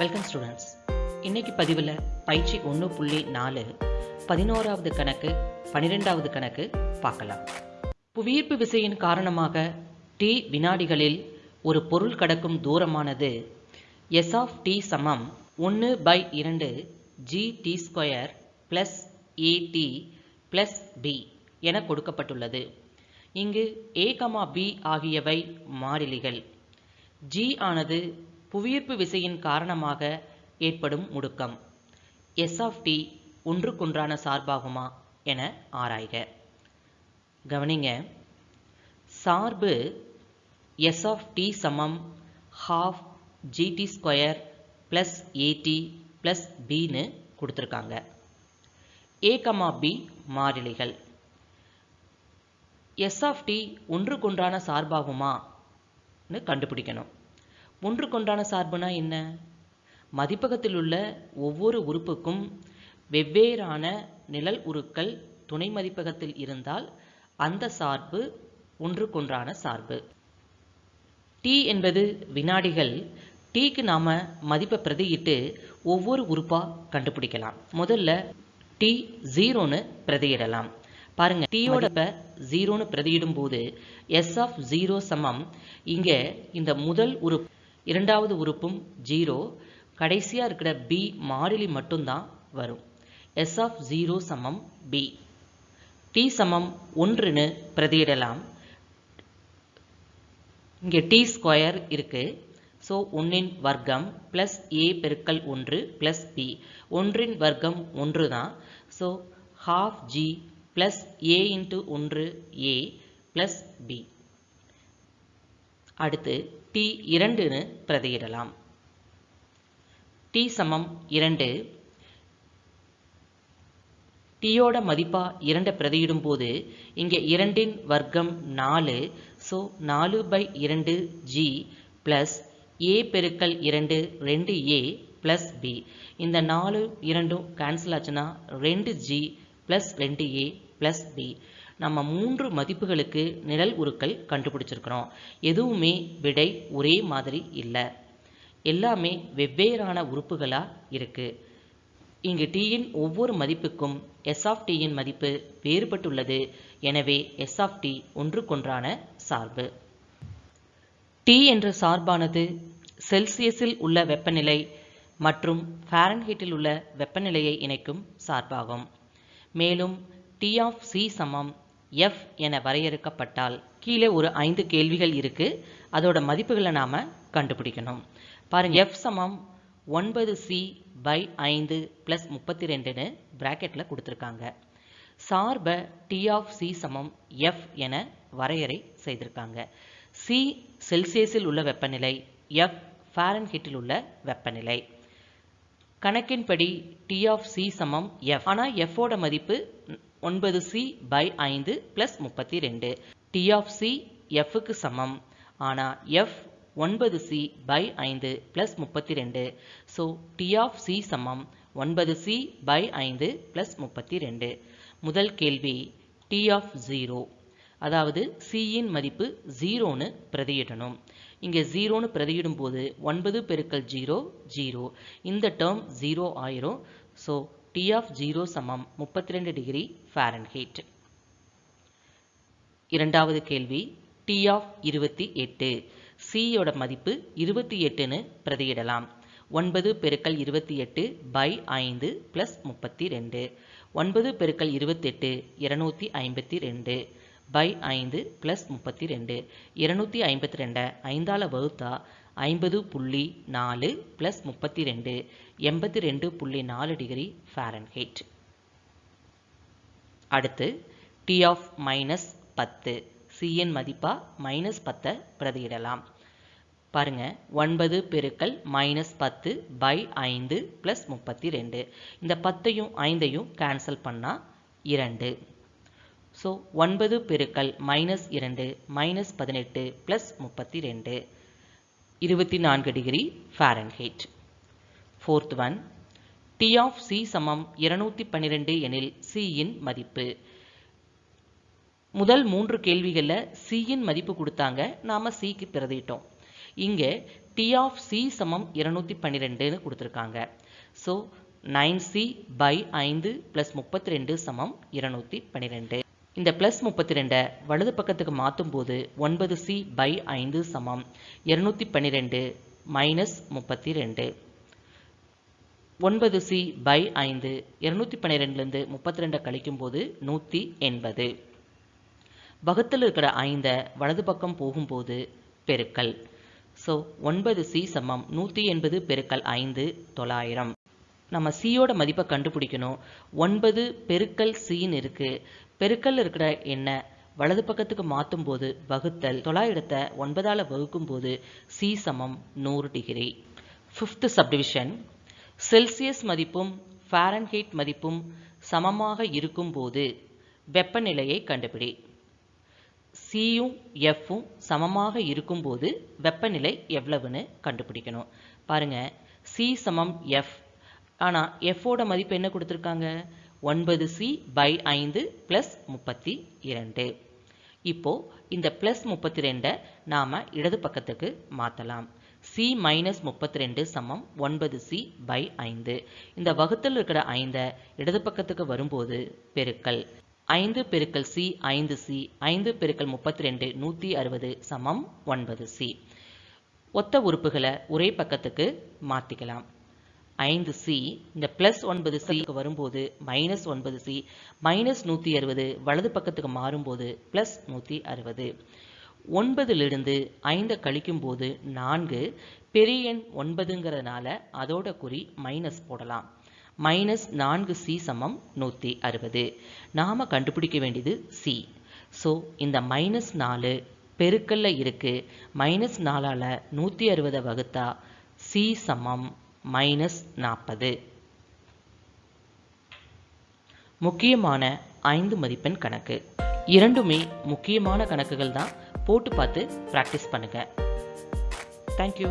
Welcome students இன்னைக்கு பதிவில் பயிற்சி ஒன்று புள்ளி நாலு பதினோராவது கணக்கு பன்னிரெண்டாவது கணக்கு பார்க்கலாம். புவியீர்ப்பு விசையின் காரணமாக டி வினாடிகளில் ஒரு பொருள் கடக்கும் தூரமானது எஸ் ஆஃப் டி சமம் ஒன்று பை இரண்டு g t square plus a t plus b என கொடுக்கப்பட்டுள்ளது. இங்கு ஏ கமா பி ஆகியவை மாறிலிகள். ஜி ஆனது புவியீர்ப்பு விசையின் காரணமாக ஏற்படும் முடுக்கம். எஸ் ஆஃப் டி ஒன்றுக்கொன்றான சார்பாகுமா என ஆராய்க. கவனிங்க. சார்பு எஸ் ஆஃப் டி சமம் half g t square plus a t plus பின்னு கொடுத்துருக்காங்க. ஏ கமா பி மாறிலிகள். எஸ் ஆஃப் டி ஒன்றுக்கொன்றான சார்பாகுமான்னு கண்டுபிடிக்கணும். ஒன்றுக்கொன்றான சார்புனா என்ன? மதிப்பகத்தில் உள்ள ஒவ்வொரு உறுப்புக்கும் வெவ்வேறான நிழல் உருக்கள் துணை மதிப்பகத்தில் இருந்தால் அந்த சார்பு ஒன்றுக்கொன்றான சார்பு. டி என்பது வினாடிகள். டீக்கு நாம மதிப்பை பிரதியிட்டு ஒவ்வொரு உறுப்பா கண்டுபிடிக்கலாம். முதல்ல டி ஜீரோன்னு பிரதியிடலாம். பாருங்க டீயோட ஜீரோன்னு பிரதியிடும் போது எஸ் ஆஃப் ஜீரோ சமம். இங்க இந்த முதல் உறுப்பு இரண்டாவது உறுப்பும் ஜீரோ கடைசியாக இருக்கிற பி மாறிலி மட்டும்தான் வரும். எஸ் ஆஃப் ஜீரோ சமம் பி டி சமம் ஒன்றுன்னு பிரதியிடலாம். இங்கே டி ஸ்கொயர் இருக்குது ஸோ ஒன்றின் வர்க்கம் ப்ளஸ் ஏ பெருக்கல் ஒன்று ப்ளஸ் பி ஒன்றின் வர்க்கம் ஒன்று தான் so half G plus A into ஒன்று ஏ ப்ளஸ் பி அடுத்து டி இரண்டுன்னு பிரதியிடலாம். டி சமம் இரண்டு. டீயோட மதிப்பா இரண்டை பிரதியிடும் போது இங்கே இரண்டின் வர்க்கம் நாலு. ஸோ நாலு பை இரண்டு ஜி ப்ளஸ் ஏ பெருக்கல் இரண்டு ரெண்டு ஏ ப்ளஸ் பி இந்த நாலு இரண்டும் கேன்சல் ஆச்சுன்னா ரெண்டு ஜி ப்ளஸ் ரெண்டு ஏ ப்ளஸ் பி நம்ம மூன்று மதிப்புகளுக்கு நிழல் உருக்கள் கண்டுபிடிச்சிருக்கிறோம். எதுவுமே விடை ஒரே மாதிரி இல்லை. எல்லாமே வெவ்வேறான உறுப்புகளாக இருக்கு. இங்கு டீயின் ஒவ்வொரு மதிப்புக்கும் எஸ் ஆஃப் டீயின் மதிப்பு வேறுபட்டுள்ளது. எனவே எஸ் ஆஃப் டி ஒன்றுக்கொன்றான சார்பு. டி என்ற சார்பானது செல்சியஸில் உள்ள வெப்பநிலை மற்றும் ஃபாரன்ஹீட்டில் உள்ள வெப்பநிலையை இணைக்கும் சார்பாகும். மேலும் டி ஆஃப் சி சமம். எஃப் என வரையறுக்கப்பட்டால் கீழே ஒரு ஐந்து கேள்விகள் இருக்குது அதோட மதிப்புகளை நாம் கண்டுபிடிக்கணும். பாருங்கள் எஃப் சமம் ஒன்பது சி பை ஐந்து ப்ளஸ் முப்பத்தி ரெண்டுன்னு ப்ராக்கெட்டில் கொடுத்துருக்காங்க. சார்பை டி ஆஃப் சி சமம் எஃப் என வரையறை செய்திருக்காங்க. சி செல்சியஸில் உள்ள வெப்பநிலை எஃப் ஃபாரன்ஹீட்டில் உள்ள வெப்பநிலை. கணக்கின்படி டி ஆஃப் சி சமம் எஃப் ஆனால் எஃபோட மதிப்பு ஒன்பது சி பை ஐந்து பிளஸ் முப்பத்தி ரெண்டு டி ஆஃப் சி எஃப்க்கு சமம். ஆனால் எஃப் ஒன்பது சி பை ஐந்து பிளஸ் முப்பத்தி ரெண்டு ஸோ டி ஆஃப் சி சமம். ஒன்பது சி பை ஐந்து பிளஸ் முப்பத்தி ரெண்டு முதல் கேள்வி டி ஆஃப் ஜீரோ அதாவது சியின் மதிப்பு ஜீரோன்னு பிரதியிடணும். இங்கே ஜீரோன்னு பிரதியிடும் போது ஒன்பது பெருக்கல் ஜீரோ ஜீரோ இந்த டேர்ம் ஜீரோ ஆயிரும். ஸோ டி ஆஃப் ஜீரோ சமம் முப்பத்தி ரெண்டு டிகிரி ஃபாரன்ஹீட் இரண்டாவது கேள்வி டி ஆஃப் இருபத்தி எட்டு. சியோட மதிப்பு இருபத்தி எட்டுன்னு பிரதியிடலாம். ஒன்பது பெருக்கல் இருபத்தி எட்டு பை ஐந்து ப்ளஸ் முப்பத்தி ரெண்டு ஒன்பது பெருக்கல் இருபத்தெட்டு இருநூத்தி ஐம்பத்தி ரெண்டு பை ஐந்து ப்ளஸ் முப்பத்தி ரெண்டு இருநூத்தி ஐம்பத்தி ரெண்டை ஐந்தால வகுத்தா ஐம்பது புள்ளி நாலு ப்ளஸ் முப்பத்தி ரெண்டு எண்பத்தி ரெண்டு புள்ளி நாலு டிகிரி ஃபாரன்ஹீட் அடுத்து டி ஆஃப் மைனஸ் பத்து சிஎன் மதிப்பாக மைனஸ் பத்தை பிரதியிடலாம். பாருங்க ஒன்பது பெருக்கல் மைனஸ் பத்து பை ஐந்து ப்ளஸ் முப்பத்தி ரெண்டு. இந்த பத்தையும் ஐந்தையும் கேன்சல் பண்ணால் இரண்டு. ஸோ ஒன்பது பெருக்கல் மைனஸ் இரண்டு மைனஸ் பதினெட்டு ப்ளஸ் முப்பத்தி ரெண்டு. இருபத்தி நான்கு degree Fahrenheit fourth one t of c சமம் இருநூத்தி பன்னிரெண்டு எனில் சியின் மதிப்பு. முதல் மூன்று கேள்விகளில் சியின் மதிப்பு கொடுத்தாங்க நாம் சிக்கு பிரதிட்டோம். இங்கே டி ஆஃப் சி சமம் இருநூத்தி பன்னிரெண்டுன்னு கொடுத்துருக்காங்க. ஸோ நைன் சி பை ஐந்து ப்ளஸ் முப்பத்தி ரெண்டு சமம் இருநூத்தி பன்னிரெண்டு. இந்த ப்ளஸ் முப்பத்தி ரெண்டை வலது பக்கத்துக்கு மாற்றும் போது ஒன்பது சி பை ஐந்து சமம். இருநூத்தி பன்னிரெண்டு மைனஸ் முப்பத்தி ரெண்டு ஒன்பது சி பை ஐந்து. இருநூத்தி பன்னிரெண்டுலேருந்து முப்பத்தி ரெண்டை கழிக்கும் போது நூற்றி எண்பது. பகத்தில் இருக்கிற ஐந்தை வலது பக்கம் போகும்போது பெருக்கல். ஸோ ஒன்பது சி சமம். நூற்றி எண்பது பெருக்கல் ஐந்து தொள்ளாயிரம். நம்ம சியோட மதிப்பை கண்டுபிடிக்கணும். ஒன்பது பெருக்கல் சின்னு இருக்கு. பெருக்கல் இருக்கிற எண்ணை வலது பக்கத்துக்கு மாற்றும் போது வகுத்தல் தொள்ளாயிரத்தை ஒன்பதால் வகுக்கும் போது சி சமம் நூறு டிகிரி ஃபிஃப்த்து சப்டிவிஷன் செல்சியஸ் மதிப்பும் ஃபாரன்ஹீட் மதிப்பும் சமமாக இருக்கும்போது வெப்பநிலையை கண்டுபிடி. சியும் எஃப்பும் சமமாக இருக்கும்போது வெப்பநிலை எவ்வளவுன்னு கண்டுபிடிக்கணும். பாருங்கள் சி சமம் எஃப் ஆனால் எஃப்போட மதிப்பு என்ன கொடுத்துருக்காங்க? ஒன்பது சி பை ஐந்து ப்ளஸ் முப்பத்தி இரண்டு. இப்போ இந்த ப்ளஸ் முப்பத்தி ரெண்டை நாம் இடது பக்கத்துக்கு மாற்றலாம் சி மைனஸ் முப்பத்தி ரெண்டு சமம் ஒன்பது சி பை ஐந்து. இந்த வகுத்தில் இருக்கிற ஐந்தை இடது பக்கத்துக்கு வரும்போது பெருக்கல். ஐந்து பெருக்கல் சி ஐந்து சி ஐந்து பெருக்கல் முப்பத்தி ரெண்டு நூற்றி அறுபது சமம் ஒன்பது சி ஒத்த உறுப்புகளை ஒரே பக்கத்துக்கு மாற்றிக்கலாம் ஐந்து சி இந்த ப்ளஸ் ஒன்பது சிக்கு வரும்போது மைனஸ் ஒன்பது சி மைனஸ் நூற்றி அறுபது வலது பக்கத்துக்கு மாறும்போது ப்ளஸ் நூற்றி அறுபது. ஒன்பதிலிருந்து ஐந்தை கழிக்கும் போது நான்கு பெரிய எண் ஒன்பதுங்கிறதுனால அதோட குறி மைனஸ் போடலாம். மைனஸ் நான்கு சி சமம் நூற்றி அறுபது. நாம் கண்டுபிடிக்க வேண்டியது சி ஸோ இந்த மைனஸ் நாலு பெருக்கல்ல இருக்குது மைனஸ் நாலால் நூற்றி அறுபதை வகுத்தா சி சமம் மைனஸ் நாற்பது. முக்கியமான ஐந்து மதிப்பெண் கணக்கு. இரண்டுமே முக்கியமான கணக்குகள் தான் போட்டு பார்த்து ப்ராக்டிஸ் பண்ணுங்க. தேங்க்யூ